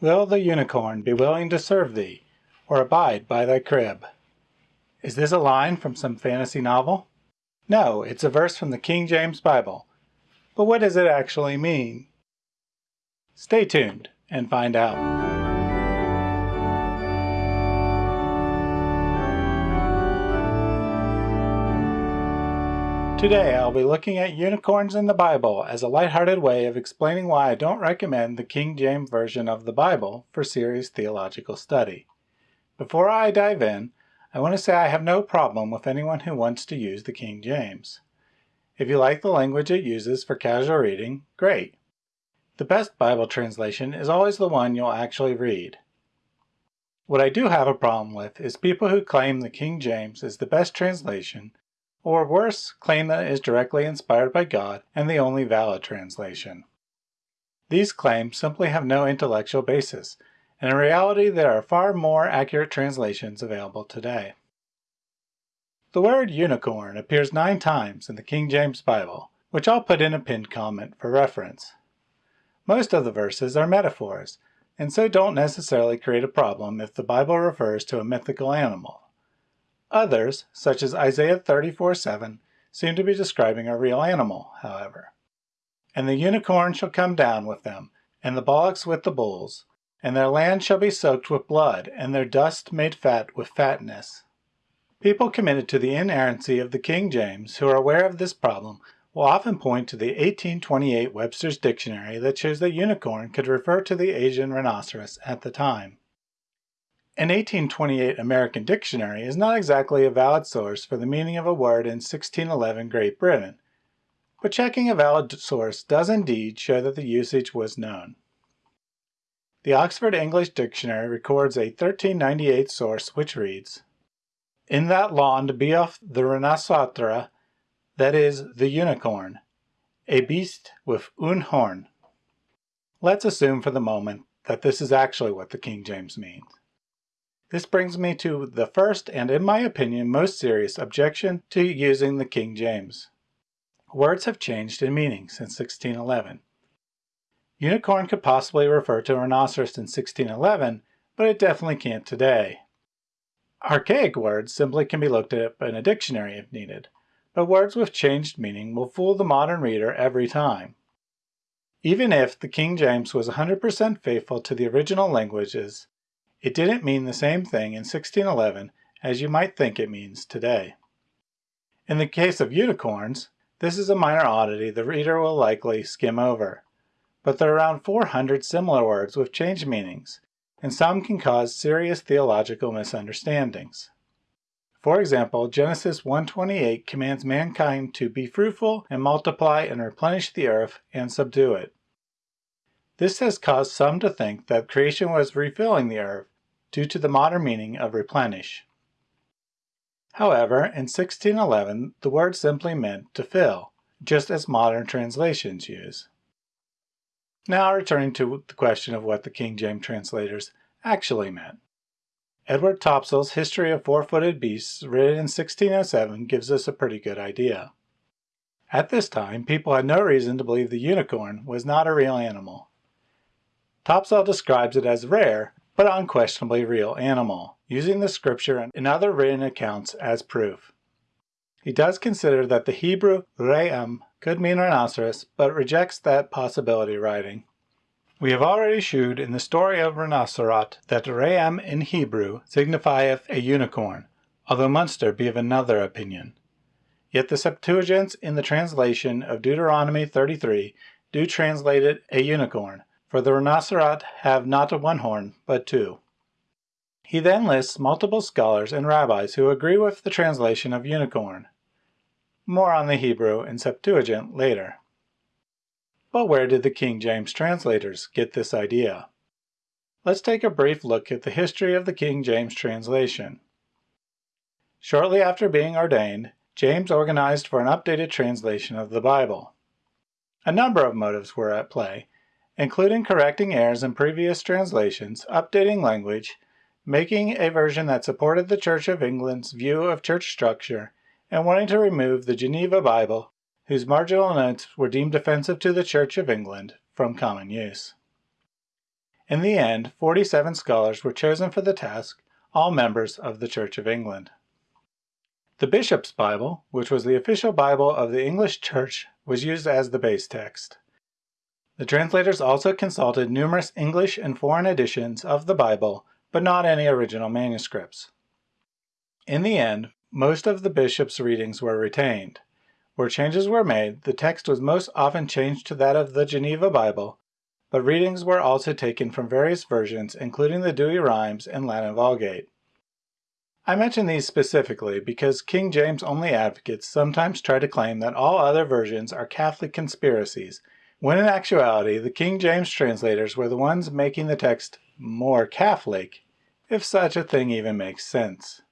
Will the unicorn be willing to serve thee, or abide by thy crib? Is this a line from some fantasy novel? No, it's a verse from the King James Bible. But what does it actually mean? Stay tuned and find out. Today I'll be looking at unicorns in the Bible as a lighthearted way of explaining why I don't recommend the King James Version of the Bible for serious theological study. Before I dive in, I want to say I have no problem with anyone who wants to use the King James. If you like the language it uses for casual reading, great. The best Bible translation is always the one you'll actually read. What I do have a problem with is people who claim the King James is the best translation or worse, claim that it is directly inspired by God and the only valid translation. These claims simply have no intellectual basis, and in reality there are far more accurate translations available today. The word unicorn appears nine times in the King James Bible, which I'll put in a pinned comment for reference. Most of the verses are metaphors, and so don't necessarily create a problem if the Bible refers to a mythical animal. Others, such as Isaiah 34:7, seem to be describing a real animal, however. And the unicorn shall come down with them, and the bullocks with the bulls, and their land shall be soaked with blood, and their dust made fat with fatness. People committed to the inerrancy of the King James who are aware of this problem will often point to the 1828 Webster's Dictionary that shows that unicorn could refer to the Asian rhinoceros at the time. An 1828 American dictionary is not exactly a valid source for the meaning of a word in 1611 Great Britain, but checking a valid source does indeed show that the usage was known. The Oxford English Dictionary records a 1398 source which reads, In that land beof the rhinoceros, that is, the unicorn, a beast with un horn. Let's assume for the moment that this is actually what the King James means. This brings me to the first and, in my opinion, most serious objection to using the King James. Words have changed in meaning since 1611. Unicorn could possibly refer to a rhinoceros in 1611, but it definitely can't today. Archaic words simply can be looked up in a dictionary if needed, but words with changed meaning will fool the modern reader every time. Even if the King James was 100% faithful to the original languages, it didn't mean the same thing in 1611 as you might think it means today. In the case of unicorns, this is a minor oddity the reader will likely skim over, but there are around 400 similar words with changed meanings, and some can cause serious theological misunderstandings. For example, Genesis 1.28 commands mankind to be fruitful and multiply and replenish the earth and subdue it. This has caused some to think that creation was refilling the earth due to the modern meaning of replenish. However, in 1611 the word simply meant to fill, just as modern translations use. Now returning to the question of what the King James translators actually meant. Edward Topsell's History of Four-Footed Beasts, written in 1607, gives us a pretty good idea. At this time, people had no reason to believe the unicorn was not a real animal. Topsell describes it as rare, but unquestionably real animal, using the scripture and other written accounts as proof. He does consider that the Hebrew re'em could mean rhinoceros, but rejects that possibility writing. We have already shewed in the story of Rhinocerot that re'em in Hebrew signifieth a unicorn, although Munster be of another opinion. Yet the Septuagint in the translation of Deuteronomy 33 do translate it a unicorn, for the rhinoceros have not one horn, but two. He then lists multiple scholars and rabbis who agree with the translation of unicorn. More on the Hebrew and Septuagint later. But where did the King James translators get this idea? Let's take a brief look at the history of the King James translation. Shortly after being ordained, James organized for an updated translation of the Bible. A number of motives were at play, including correcting errors in previous translations, updating language, making a version that supported the Church of England's view of church structure, and wanting to remove the Geneva Bible, whose marginal notes were deemed offensive to the Church of England, from common use. In the end, 47 scholars were chosen for the task, all members of the Church of England. The Bishop's Bible, which was the official Bible of the English Church, was used as the base text. The translators also consulted numerous English and foreign editions of the Bible, but not any original manuscripts. In the end, most of the bishop's readings were retained. Where changes were made, the text was most often changed to that of the Geneva Bible, but readings were also taken from various versions, including the Douay-Rheims and Latin Vulgate. I mention these specifically because King James only advocates sometimes try to claim that all other versions are Catholic conspiracies, when in actuality the King James translators were the ones making the text more Catholic, if such a thing even makes sense.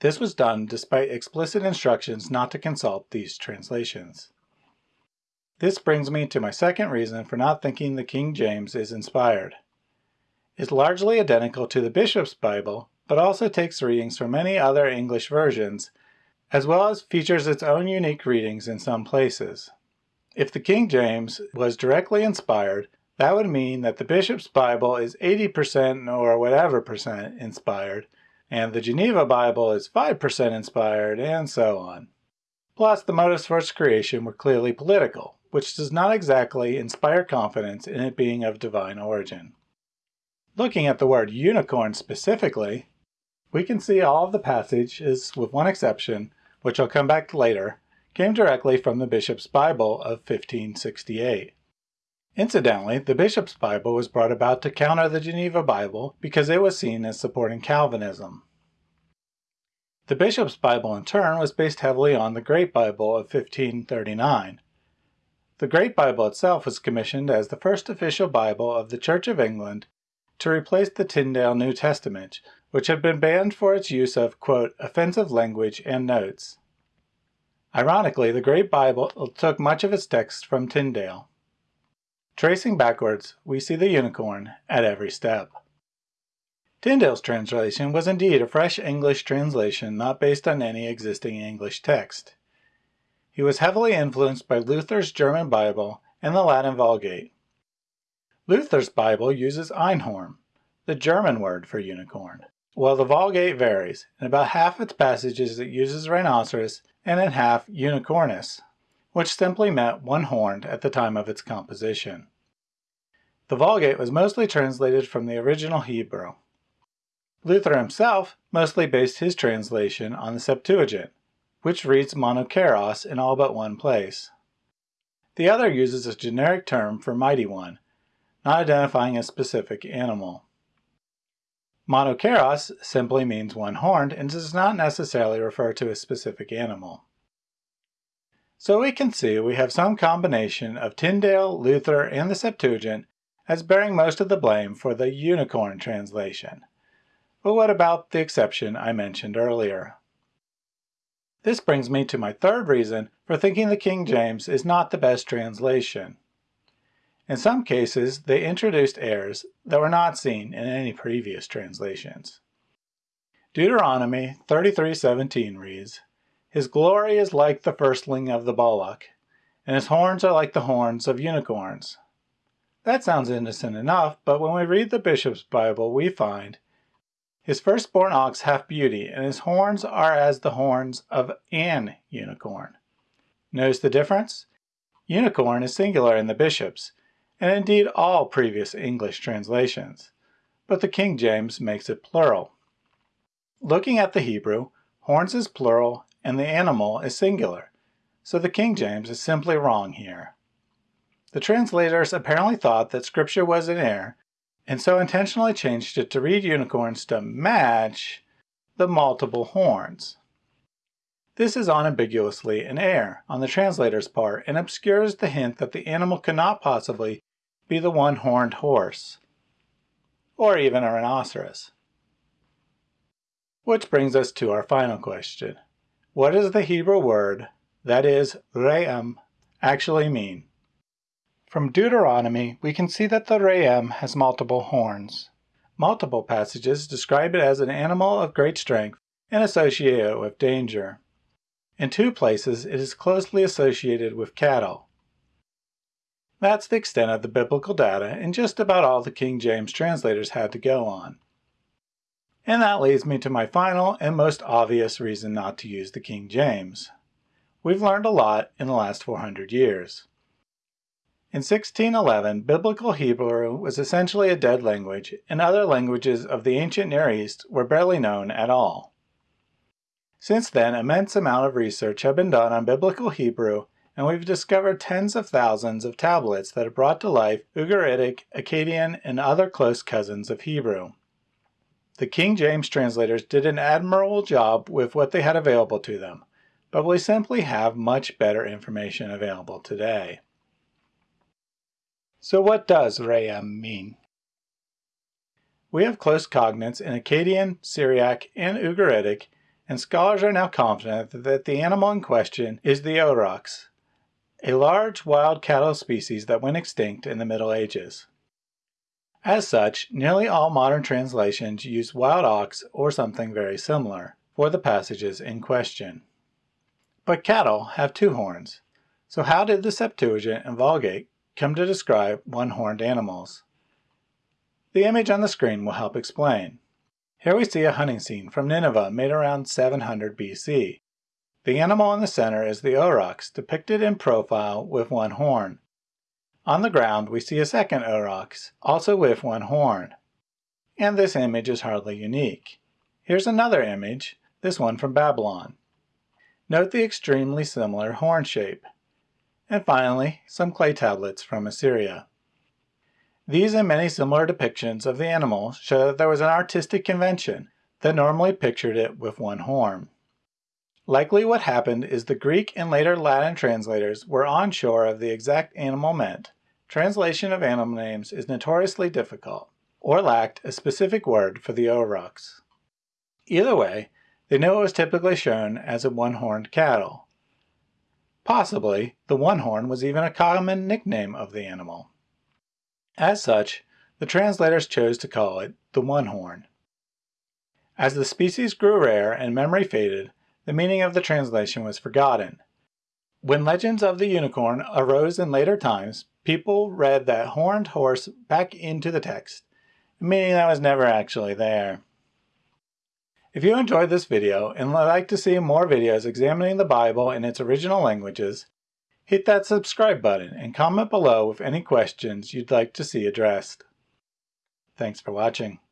This was done despite explicit instructions not to consult these translations. This brings me to my second reason for not thinking the King James is inspired. It's largely identical to the Bishop's Bible, but also takes readings from many other English versions, as well as features its own unique readings in some places. If the King James was directly inspired, that would mean that the Bishop's Bible is 80% or whatever percent inspired, and the Geneva Bible is 5% inspired, and so on. Plus, the motives for its creation were clearly political, which does not exactly inspire confidence in it being of divine origin. Looking at the word unicorn specifically, we can see all of the passages, with one exception, which I'll come back to later, came directly from the Bishop's Bible of 1568. Incidentally, the Bishop's Bible was brought about to counter the Geneva Bible because it was seen as supporting Calvinism. The Bishop's Bible in turn was based heavily on the Great Bible of 1539, the Great Bible itself was commissioned as the first official Bible of the Church of England to replace the Tyndale New Testament, which had been banned for its use of, quote, offensive language and notes. Ironically, the Great Bible took much of its text from Tyndale. Tracing backwards, we see the unicorn at every step. Tyndale's translation was indeed a fresh English translation not based on any existing English text. He was heavily influenced by Luther's German Bible and the Latin Vulgate. Luther's Bible uses Einhorn, the German word for unicorn, while the Vulgate varies. In about half its passages it uses rhinoceros and in half unicornis, which simply meant one-horned at the time of its composition. The Vulgate was mostly translated from the original Hebrew. Luther himself mostly based his translation on the Septuagint, which reads monokeros in all but one place. The other uses a generic term for mighty one, not identifying a specific animal. Monokeros simply means one-horned and does not necessarily refer to a specific animal. So we can see we have some combination of Tyndale, Luther, and the Septuagint as bearing most of the blame for the unicorn translation. But what about the exception I mentioned earlier? This brings me to my third reason for thinking the King James is not the best translation. In some cases, they introduced errors that were not seen in any previous translations. Deuteronomy 33:17 reads, His glory is like the firstling of the bullock, and his horns are like the horns of unicorns. That sounds innocent enough, but when we read the Bishop's Bible, we find his firstborn ox hath beauty, and his horns are as the horns of an unicorn. Notice the difference? Unicorn is singular in the bishops, and indeed all previous English translations, but the King James makes it plural. Looking at the Hebrew, horns is plural and the animal is singular, so the King James is simply wrong here. The translators apparently thought that scripture was in error and so intentionally changed it to read unicorns to match the multiple horns. This is unambiguously an error on the translator's part and obscures the hint that the animal cannot possibly be the one-horned horse, or even a rhinoceros. Which brings us to our final question. What does the Hebrew word, that is, re'em, actually mean? From Deuteronomy, we can see that the Re'em has multiple horns. Multiple passages describe it as an animal of great strength and associate it with danger. In two places, it is closely associated with cattle. That's the extent of the biblical data and just about all the King James translators had to go on. And that leads me to my final and most obvious reason not to use the King James. We've learned a lot in the last 400 years. In 1611, Biblical Hebrew was essentially a dead language, and other languages of the ancient Near East were barely known at all. Since then, immense amount of research have been done on Biblical Hebrew, and we've discovered tens of thousands of tablets that have brought to life Ugaritic, Akkadian, and other close cousins of Hebrew. The King James translators did an admirable job with what they had available to them, but we simply have much better information available today. So what does Re'em mean? We have close cognates in Akkadian, Syriac, and Ugaritic, and scholars are now confident that the animal in question is the aurochs, a large wild cattle species that went extinct in the Middle Ages. As such, nearly all modern translations use wild ox or something very similar for the passages in question. But cattle have two horns, so how did the Septuagint and Vulgate come to describe one-horned animals? The image on the screen will help explain. Here we see a hunting scene from Nineveh made around 700 BC. The animal in the center is the aurochs, depicted in profile with one horn. On the ground we see a second aurochs, also with one horn. And this image is hardly unique. Here's another image, this one from Babylon. Note the extremely similar horn shape. And finally, some clay tablets from Assyria. These and many similar depictions of the animal show that there was an artistic convention that normally pictured it with one horn. Likely what happened is the Greek and later Latin translators were unsure of the exact animal meant. Translation of animal names is notoriously difficult, or lacked a specific word for the aurochs. Either way, they knew it was typically shown as a one-horned cattle. Possibly, the one horn was even a common nickname of the animal. As such, the translators chose to call it the one horn. As the species grew rare and memory faded, the meaning of the translation was forgotten. When legends of the unicorn arose in later times, people read that horned horse back into the text, meaning that was never actually there. If you enjoyed this video and would like to see more videos examining the Bible in its original languages, hit that subscribe button and comment below with any questions you'd like to see addressed. Thanks for watching.